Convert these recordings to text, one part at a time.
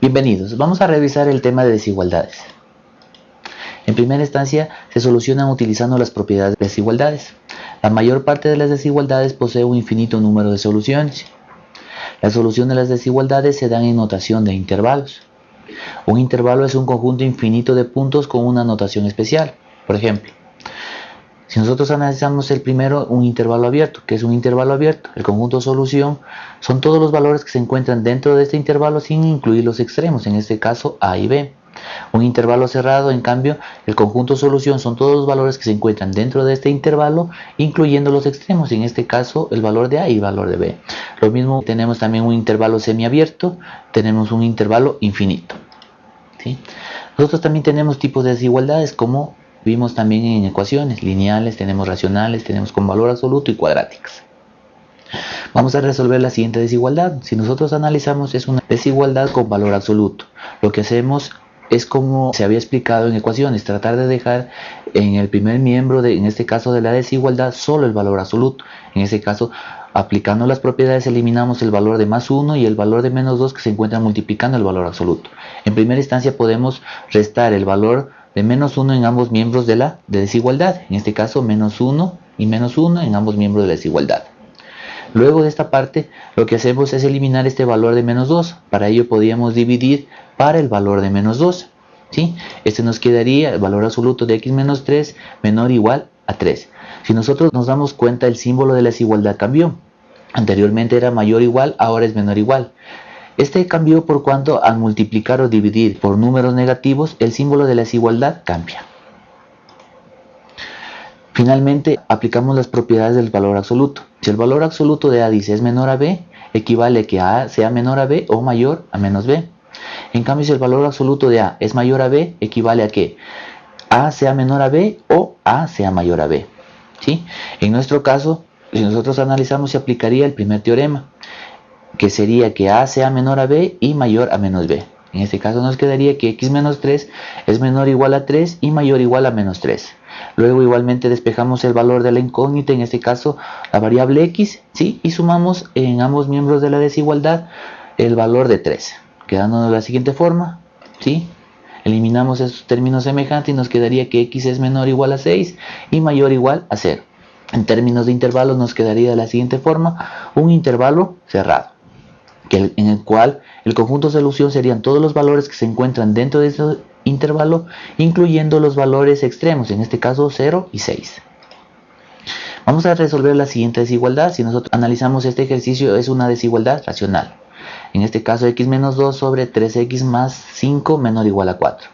Bienvenidos, vamos a revisar el tema de desigualdades. En primera instancia, se solucionan utilizando las propiedades de desigualdades. La mayor parte de las desigualdades posee un infinito número de soluciones. La solución de las desigualdades se dan en notación de intervalos. Un intervalo es un conjunto infinito de puntos con una notación especial. Por ejemplo, si nosotros analizamos el primero, un intervalo abierto, que es un intervalo abierto, el conjunto solución son todos los valores que se encuentran dentro de este intervalo sin incluir los extremos, en este caso A y B. Un intervalo cerrado, en cambio, el conjunto solución son todos los valores que se encuentran dentro de este intervalo, incluyendo los extremos, en este caso el valor de A y el valor de B. Lo mismo tenemos también un intervalo semiabierto, tenemos un intervalo infinito. Nosotros también tenemos tipos de desigualdades como Vimos también en ecuaciones lineales, tenemos racionales, tenemos con valor absoluto y cuadráticas. Vamos a resolver la siguiente desigualdad. Si nosotros analizamos es una desigualdad con valor absoluto. Lo que hacemos es como se había explicado en ecuaciones, tratar de dejar en el primer miembro, de, en este caso de la desigualdad, solo el valor absoluto. En este caso, aplicando las propiedades eliminamos el valor de más 1 y el valor de menos 2 que se encuentran multiplicando el valor absoluto. En primera instancia podemos restar el valor de menos 1 en ambos miembros de la desigualdad. En este caso, menos 1 y menos 1 en ambos miembros de la desigualdad. Luego de esta parte, lo que hacemos es eliminar este valor de menos 2. Para ello podríamos dividir para el valor de menos 2. ¿sí? Este nos quedaría el valor absoluto de x menos 3 menor o igual a 3. Si nosotros nos damos cuenta, el símbolo de la desigualdad cambió. Anteriormente era mayor o igual, ahora es menor o igual. Este cambió por cuanto al multiplicar o dividir por números negativos, el símbolo de la desigualdad cambia. Finalmente, aplicamos las propiedades del valor absoluto. Si el valor absoluto de A dice es menor a B, equivale que A sea menor a B o mayor a menos B. En cambio, si el valor absoluto de A es mayor a B, equivale a que A sea menor a B o A sea mayor a B. ¿Sí? En nuestro caso, si nosotros analizamos, se aplicaría el primer teorema que sería que A sea menor a B y mayor a menos B. En este caso nos quedaría que x menos 3 es menor o igual a 3 y mayor o igual a menos 3. Luego igualmente despejamos el valor de la incógnita, en este caso la variable x, ¿sí? y sumamos en ambos miembros de la desigualdad el valor de 3, quedándonos de la siguiente forma. ¿sí? Eliminamos estos términos semejantes y nos quedaría que x es menor o igual a 6 y mayor o igual a 0. En términos de intervalos nos quedaría de la siguiente forma, un intervalo cerrado en el cual el conjunto solución serían todos los valores que se encuentran dentro de ese intervalo, incluyendo los valores extremos, en este caso 0 y 6. Vamos a resolver la siguiente desigualdad. Si nosotros analizamos este ejercicio, es una desigualdad racional. En este caso, x menos 2 sobre 3x más 5 menor o igual a 4.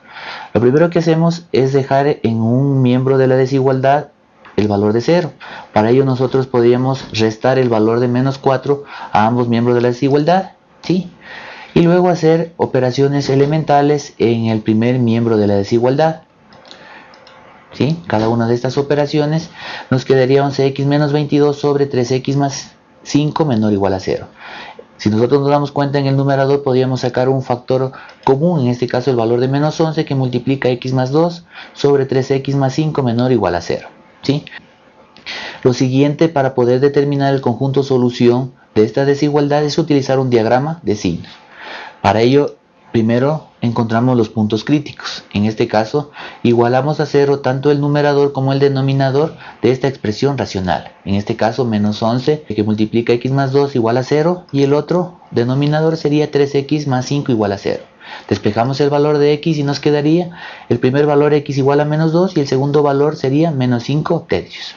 Lo primero que hacemos es dejar en un miembro de la desigualdad el valor de 0. Para ello nosotros podríamos restar el valor de menos 4 a ambos miembros de la desigualdad. ¿sí? Y luego hacer operaciones elementales en el primer miembro de la desigualdad. ¿sí? Cada una de estas operaciones nos quedaría 11x menos 22 sobre 3x más 5 menor o igual a 0. Si nosotros nos damos cuenta en el numerador podríamos sacar un factor común, en este caso el valor de menos 11 que multiplica x más 2 sobre 3x más 5 menor o igual a 0. Lo siguiente para poder determinar el conjunto solución de esta desigualdad es utilizar un diagrama de signos. Para ello, primero encontramos los puntos críticos. En este caso, igualamos a cero tanto el numerador como el denominador de esta expresión racional. En este caso, menos 11 que multiplica x más 2 igual a 0 y el otro denominador sería 3x más 5 igual a 0. Despejamos el valor de x y nos quedaría el primer valor x igual a menos 2 y el segundo valor sería menos 5 tercios.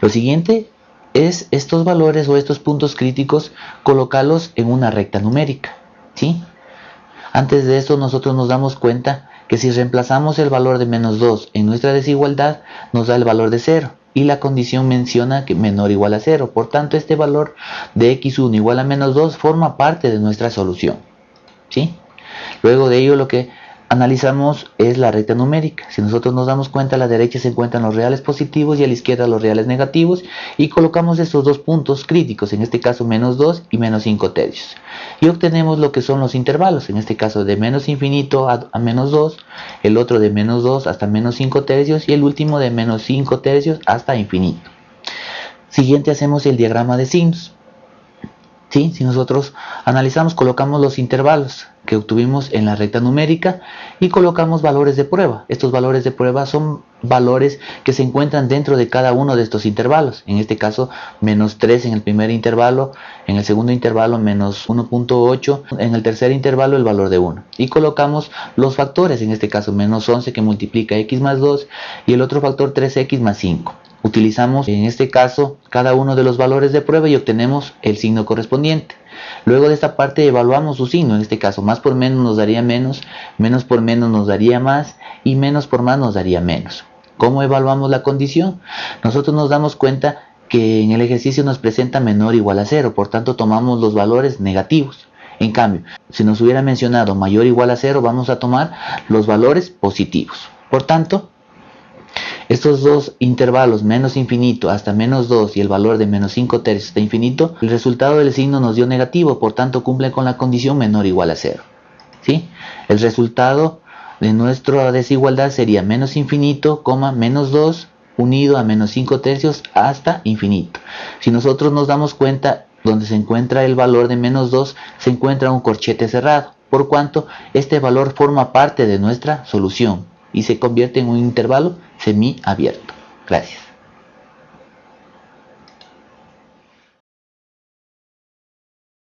Lo siguiente es estos valores o estos puntos críticos colocarlos en una recta numérica. ¿sí? Antes de esto nosotros nos damos cuenta que si reemplazamos el valor de menos 2 en nuestra desigualdad nos da el valor de 0 y la condición menciona que menor igual a 0. Por tanto este valor de x1 igual a menos 2 forma parte de nuestra solución. ¿sí? Luego de ello lo que analizamos es la recta numérica. Si nosotros nos damos cuenta, a la derecha se encuentran los reales positivos y a la izquierda los reales negativos y colocamos estos dos puntos críticos, en este caso menos 2 y menos 5 tercios. Y obtenemos lo que son los intervalos, en este caso de menos infinito a, menos 2, el otro de menos 2 hasta menos 5 tercios y el último de menos 5 tercios hasta infinito. Siguiente hacemos el diagrama de signos. Si nosotros analizamos, colocamos los intervalos. que obtuvimos en la recta numérica y colocamos valores de prueba. Estos valores de prueba son valores que se encuentran dentro de cada uno de estos intervalos. En este caso, menos 3 en el primer intervalo, en el segundo intervalo menos 1.8, en el tercer intervalo el valor de 1. Y colocamos los factores, en este caso menos 11 que multiplica x más 2 y el otro factor 3x más 5. Utilizamos en este caso cada uno de los valores de prueba y obtenemos el signo correspondiente. Luego de esta parte evaluamos su signo, en este caso más por menos nos daría menos, menos por menos nos daría más y menos por más nos daría menos. ¿Cómo evaluamos la condición? Nosotros nos damos cuenta que en el ejercicio nos presenta menor o igual a cero, por tanto tomamos los valores negativos. En cambio, si nos hubiera mencionado mayor o igual a cero, vamos a tomar los valores positivos. Por tanto, estos dos intervalos, menos infinito hasta menos 2 y el valor de menos 5 tercios hasta infinito, el resultado del signo nos dio negativo, por tanto cumple con la condición menor o igual a 0. ¿sí? El resultado de nuestra desigualdad sería menos infinito, menos 2 unido a menos 5 tercios hasta infinito. Si nosotros nos damos cuenta, donde se encuentra el valor de menos 2, se encuentra un corchete cerrado, por cuanto este valor forma parte de nuestra solución y se convierte en un intervalo semiabierto. Gracias.